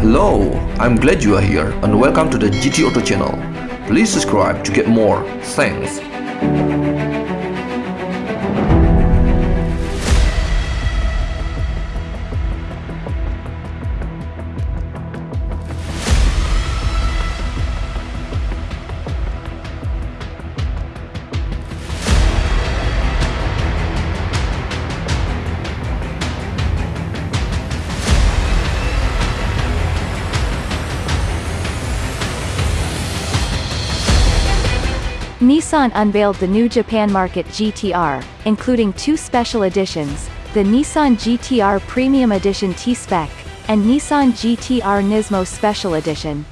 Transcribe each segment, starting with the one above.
Hello, I'm glad you are here and welcome to the GT Auto channel. Please subscribe to get more. Thanks. Nissan unveiled the new Japan Market GTR, including two special editions, the Nissan GTR Premium Edition T-Spec, and Nissan GTR Nismo Special Edition.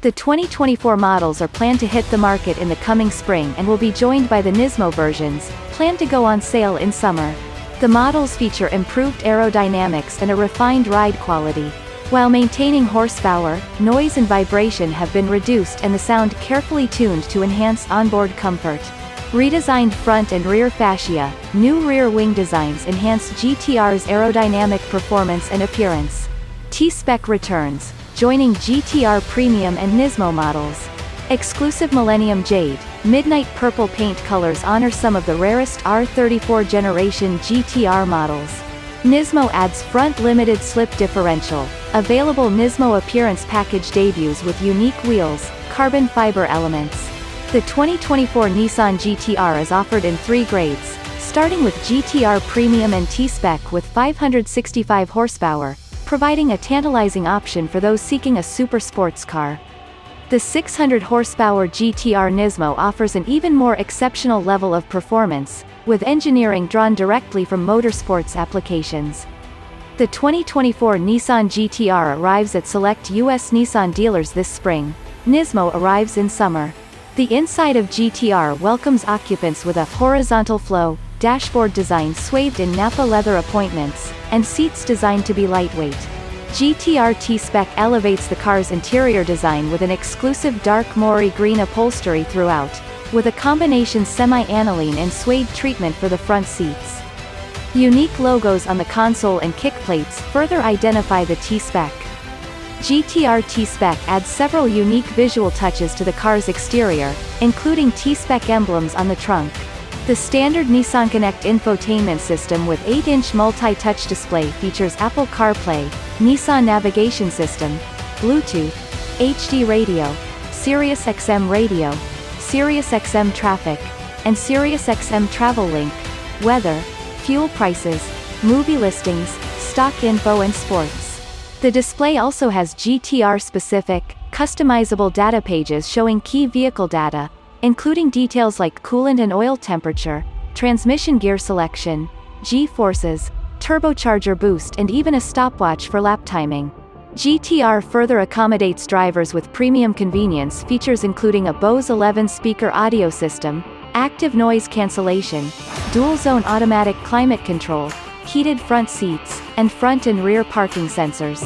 The 2024 models are planned to hit the market in the coming spring and will be joined by the Nismo versions, planned to go on sale in summer. The models feature improved aerodynamics and a refined ride quality, while maintaining horsepower, noise and vibration have been reduced and the sound carefully tuned to enhance onboard comfort. Redesigned front and rear fascia, new rear wing designs enhance GTR's aerodynamic performance and appearance. T-Spec returns, joining GTR Premium and Nismo models. Exclusive Millennium Jade, Midnight Purple paint colors honor some of the rarest R34 generation GTR models. Nismo adds front limited slip differential. Available Nismo appearance package debuts with unique wheels, carbon fiber elements. The 2024 Nissan GTR is offered in three grades, starting with GTR Premium and T-Spec with 565 horsepower, providing a tantalizing option for those seeking a super sports car. The 600 horsepower GTR Nismo offers an even more exceptional level of performance, with engineering drawn directly from motorsports applications. The 2024 Nissan GTR arrives at select U.S. Nissan dealers this spring. Nismo arrives in summer. The inside of GTR welcomes occupants with a horizontal flow, dashboard design swathed in Napa leather appointments, and seats designed to be lightweight. GTR T-Spec elevates the car's interior design with an exclusive dark Mori green upholstery throughout, with a combination semi-aniline and suede treatment for the front seats. Unique logos on the console and kick plates further identify the T-Spec. GTR T-Spec adds several unique visual touches to the car's exterior, including T-Spec emblems on the trunk. The standard Nissan Connect infotainment system with 8-inch multi-touch display features Apple CarPlay, Nissan Navigation System, Bluetooth, HD Radio, SiriusXM Radio, SiriusXM Traffic, and SiriusXM Travel Link, weather, fuel prices, movie listings, stock info and sports. The display also has GTR-specific, customizable data pages showing key vehicle data, including details like coolant and oil temperature, transmission gear selection, G-forces, turbocharger boost and even a stopwatch for lap timing. GTR further accommodates drivers with premium convenience features including a Bose 11 speaker audio system, active noise cancellation, dual-zone automatic climate control, heated front seats, and front and rear parking sensors.